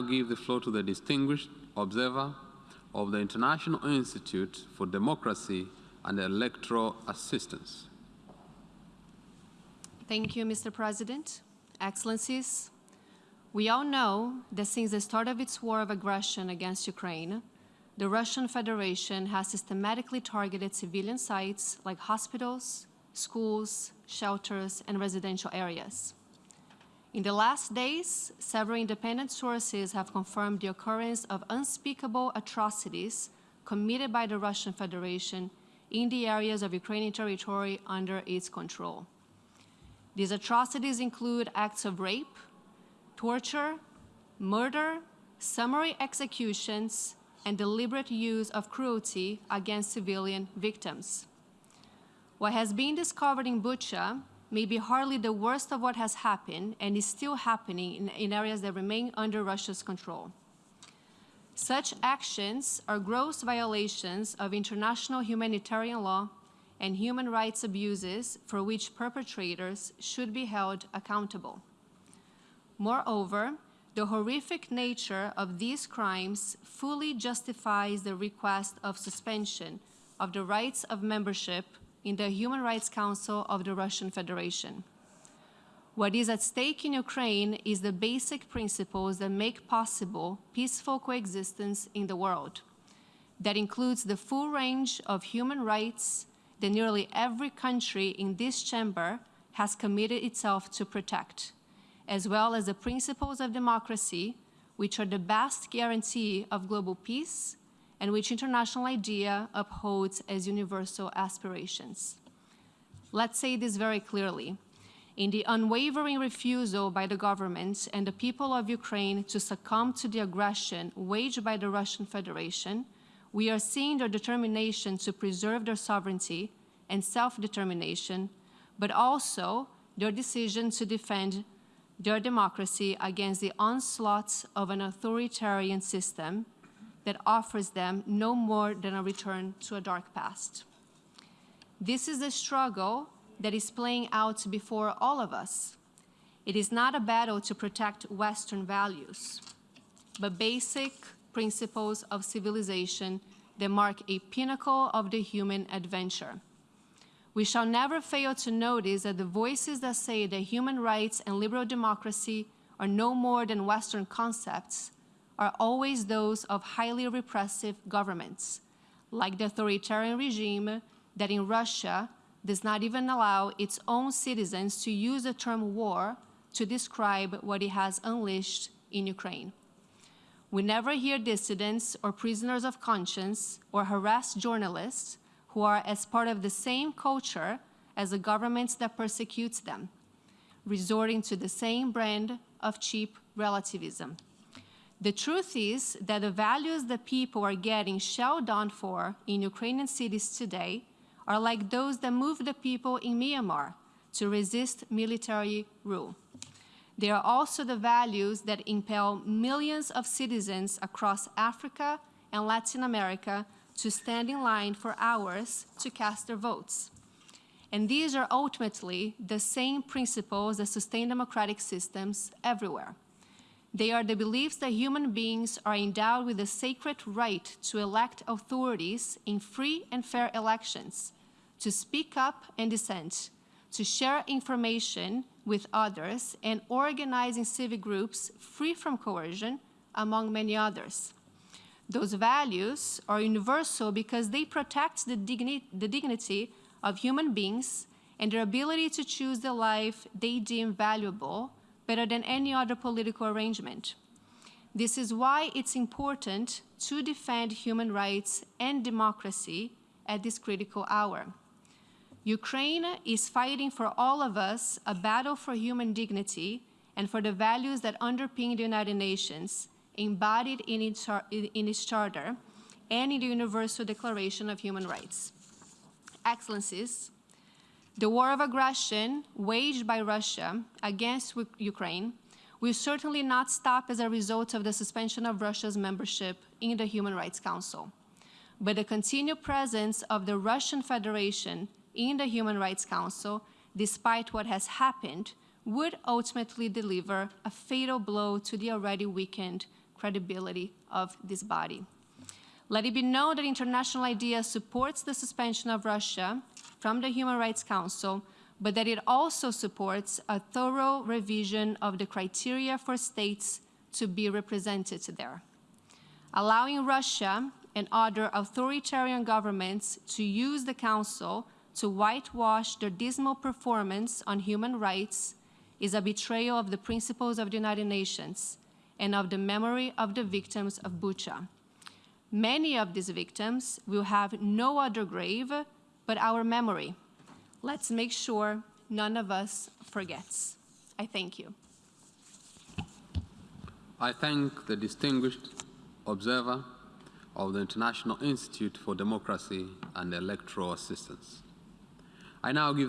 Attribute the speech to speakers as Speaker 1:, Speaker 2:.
Speaker 1: now give the floor to the distinguished observer of the International Institute for Democracy and Electoral Assistance.
Speaker 2: Thank you, Mr. President. Excellencies, we all know that since the start of its war of aggression against Ukraine, the Russian Federation has systematically targeted civilian sites like hospitals, schools, shelters, and residential areas. In the last days, several independent sources have confirmed the occurrence of unspeakable atrocities committed by the Russian Federation in the areas of Ukrainian territory under its control. These atrocities include acts of rape, torture, murder, summary executions, and deliberate use of cruelty against civilian victims. What has been discovered in Bucha may be hardly the worst of what has happened and is still happening in, in areas that remain under Russia's control. Such actions are gross violations of international humanitarian law and human rights abuses for which perpetrators should be held accountable. Moreover, the horrific nature of these crimes fully justifies the request of suspension of the rights of membership in the Human Rights Council of the Russian Federation. What is at stake in Ukraine is the basic principles that make possible peaceful coexistence in the world. That includes the full range of human rights that nearly every country in this chamber has committed itself to protect, as well as the principles of democracy, which are the best guarantee of global peace and which International IDEA upholds as universal aspirations. Let's say this very clearly. In the unwavering refusal by the government and the people of Ukraine to succumb to the aggression waged by the Russian Federation, we are seeing their determination to preserve their sovereignty and self-determination, but also their decision to defend their democracy against the onslaughts of an authoritarian system that offers them no more than a return to a dark past. This is the struggle that is playing out before all of us. It is not a battle to protect Western values, but basic principles of civilization that mark a pinnacle of the human adventure. We shall never fail to notice that the voices that say that human rights and liberal democracy are no more than Western concepts are always those of highly repressive governments, like the authoritarian regime that in Russia does not even allow its own citizens to use the term war to describe what it has unleashed in Ukraine. We never hear dissidents or prisoners of conscience or harassed journalists who are as part of the same culture as the governments that persecutes them, resorting to the same brand of cheap relativism. The truth is that the values that people are getting shelled on for in Ukrainian cities today are like those that moved the people in Myanmar to resist military rule. They are also the values that impel millions of citizens across Africa and Latin America to stand in line for hours to cast their votes. And these are ultimately the same principles that sustain democratic systems everywhere. They are the beliefs that human beings are endowed with the sacred right to elect authorities in free and fair elections, to speak up and dissent, to share information with others, and organizing civic groups free from coercion, among many others. Those values are universal because they protect the, digni the dignity of human beings and their ability to choose the life they deem valuable better than any other political arrangement. This is why it's important to defend human rights and democracy at this critical hour. Ukraine is fighting for all of us a battle for human dignity and for the values that underpin the United Nations, embodied in its, in its charter and in the Universal Declaration of Human Rights. Excellencies, the war of aggression waged by Russia against Ukraine will certainly not stop as a result of the suspension of Russia's membership in the Human Rights Council. But the continued presence of the Russian Federation in the Human Rights Council, despite what has happened, would ultimately deliver a fatal blow to the already weakened credibility of this body. Let it be known that International IDEA supports the suspension of Russia from the Human Rights Council, but that it also supports a thorough revision of the criteria for states to be represented there. Allowing Russia and other authoritarian governments to use the Council to whitewash their dismal performance on human rights is a betrayal of the principles of the United Nations and of the memory of the victims of Bucha. Many of these victims will have no other grave but our memory. Let's make sure none of us forgets. I thank you.
Speaker 1: I thank the distinguished observer of the International Institute for Democracy and Electoral Assistance. I now give